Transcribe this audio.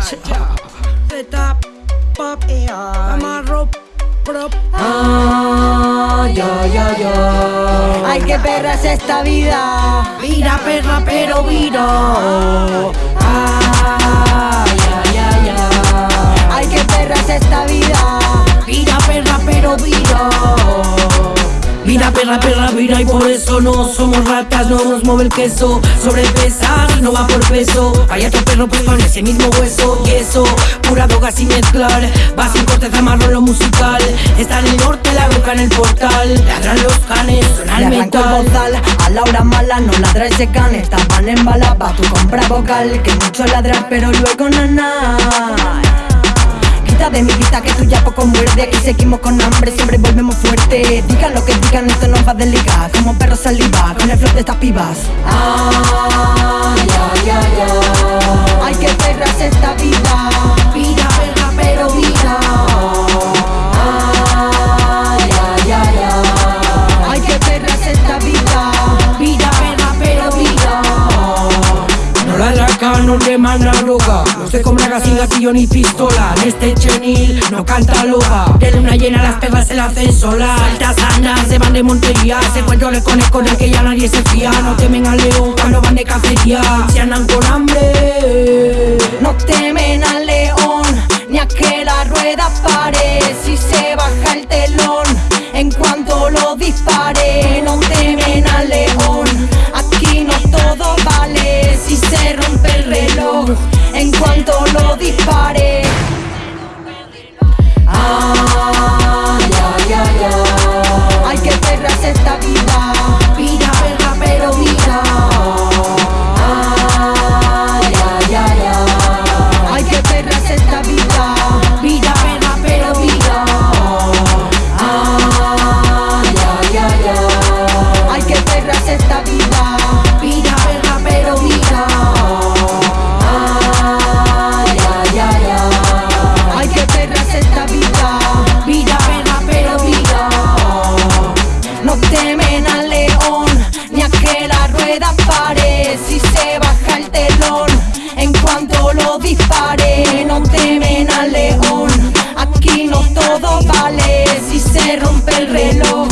Z pop, amarro prop. Ah, ya, ya, ya. Ay, qué perra es esta vida. Vira perra, pero vira. Ah, ya, ya, ya. Ay, qué perra es esta vida. Vira perra, pero vira. Vira perra, perra, vira y por eso no somos ratas, no nos mueve el queso. Sobrepesar, no va por peso. Vaya tu perro pues con ese mismo hueso Y eso, pura droga sin mezclar Va sin corteza marrón lo musical. Está en el norte, la boca en el portal. Ladran los canes, suena el el metal. bozal a la hora mala, no ladra ese can. Estaban en bala, pa' tu compra vocal. Que mucho ladrar, pero luego nana De mi vista que tú ya poco muerde. Aquí seguimos con hambre, siempre volvemos fuerte. Digan lo que digan, esto nos va a desligar Como perro saliva, con el flow de estas pibas. Ah, no manda droga No se come sin gatillo ni pistola. En este chenil no canta loca. De luna llena las perras se la hacen sola. Altas andas se van de montería. Se encuentro le con el que ya nadie se fía. No temen al león cuando van de cacería Se andan con hambre. No temen al león, ni a que la rueda pare. Si se baja el telón, en cuanto lo dispare. No temen al león, reloj, Si se baja el telón, en cuanto lo dispare No temen al león, aquí no todo vale Si se rompe el reloj,